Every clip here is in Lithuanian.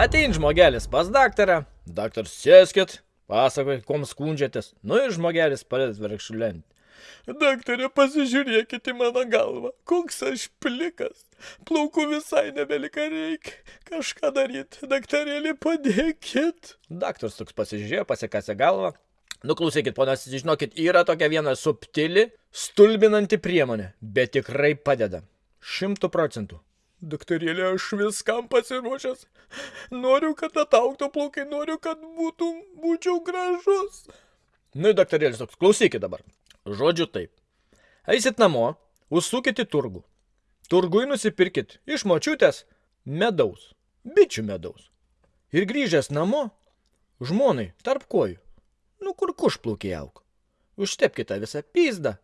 Atein žmogelis pas daktarą, daktaras sėskit, pasakoj, kom skundžiatės. Nu ir žmogelis pradės verkšulenti. Daktarė, pasižiūrėkit į mano galvą, koks aš plikas. Plaukų visai nebelika reikia. Kažką daryti, daktarėlį padėkit. Daktaras toks pasižiūrėjo, pasikasė galvą. Nu klausykit, ponas, žinokit, yra tokia viena subtili, stulbinanti priemonė, bet tikrai padeda. Šimtų procentų. Daktarėlė, aš viskam pasiruošęs. Noriu, kad atauktų plaukai, noriu, kad būtų, būčiau gražus. Nu, daktarėlis toks, klausykit dabar. Žodžiu taip. Eisit namo, užsukit į turgų. Turgui nusipirkit iš močiutės medaus, bičių medaus. Ir grįžęs namo, žmonai tarp kojų, nu kur kušplaukiai auk. Užtepkite visą pizdą.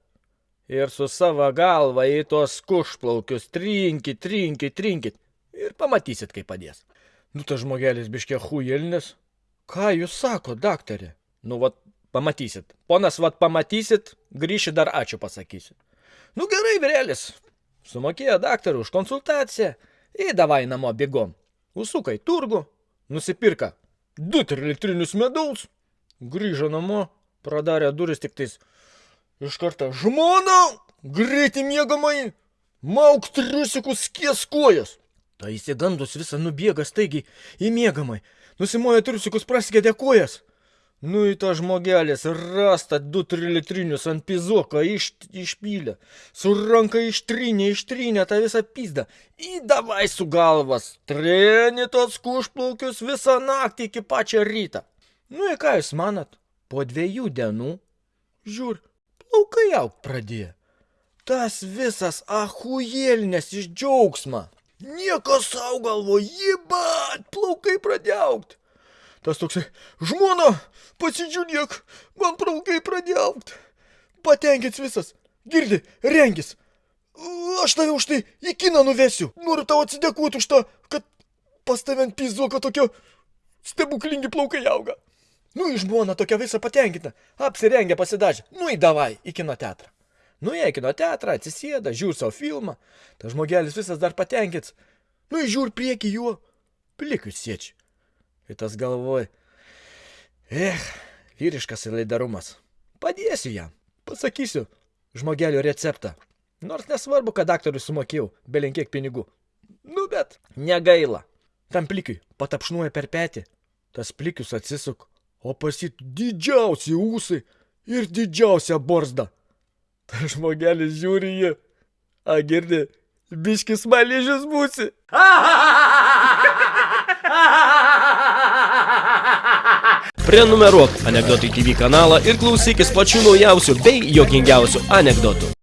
Ir su savo galva į tos kušplaukius trinkit, trinkit, trinkit. Ir pamatysit, kaip padės. Nu, tas žmogelis biškė hujelnis. Ką jūs sako, daktarė? Nu, vat, pamatysit. Ponas, vat, pamatysit, grįši dar ačiū pasakysiu. Nu, gerai, virelis. Sumokėjo daktarui už konsultaciją. Į davai namo bėgom. Užsuka į turgų, nusipirka du trilitrinius medaus. Grįžo namo, pradarė duris tik tais. Iš karto žmona, greitai mėgamai, mauk triusikus kieskojas. Tai įsigandus visą nubėga staigiai į mėgamai. Nusimoja triusikus prasigėdė kojas. Nu į tą žmogelis rasta du trilitrinius ant pizoko iš, išpylė. Su ranka ištrynė, ištrynė tą visą pizdą. Įdavai su galvas. Treni tos kušplaukius visą naktį iki pačio rytą. Nu į ką jūs manat? Po dviejų dienų, žiūr, plaukai augt pradėjo. Tas visas ahujelnes iš džiaugsmą. Nieko savo galvo, jibat, plaukai pradėjo augt. Tas toksai, žmona, pasižiūrėk, man plaukai pradėjo augt. Patenkins visas, girdi, rengis. Aš tave už tai į kiną nuvesiu. Noriu tau atsidėkoti už tą, kad pas tave ant pizuoko tokio stebuklingi plaukai auga. Nu, į žmoną tokia visą patenkinta. Apsirengę pasidažę. Nu, į davai, į kino teatrą. Nuėjo į kino teatrą, atsisėda, žiūri savo filmą. Tas žmogelis visas dar patenkins. Nu, žiūri prieki juo. Plikius siečiai. Ir tas galvoj. Eh, vyriškas laidarumas. Padėsiu jam. Pasakysiu žmogelio receptą. Nors nesvarbu, kad daktarui sumokėjau belenkiek pinigų. Nu, bet negaila. Tam plikiui patapšnuoja per petį. Tas plikius atsisuk, o pasit didžiausi ūsai ir didžiausia borzda. Tas žmogelis žiūri jį. A, girdi, biškis smaližius būsi. Prenumeruok Anekdotai TV kanalą ir klausykis pačių naujausių bei jokingiausių anekdotų.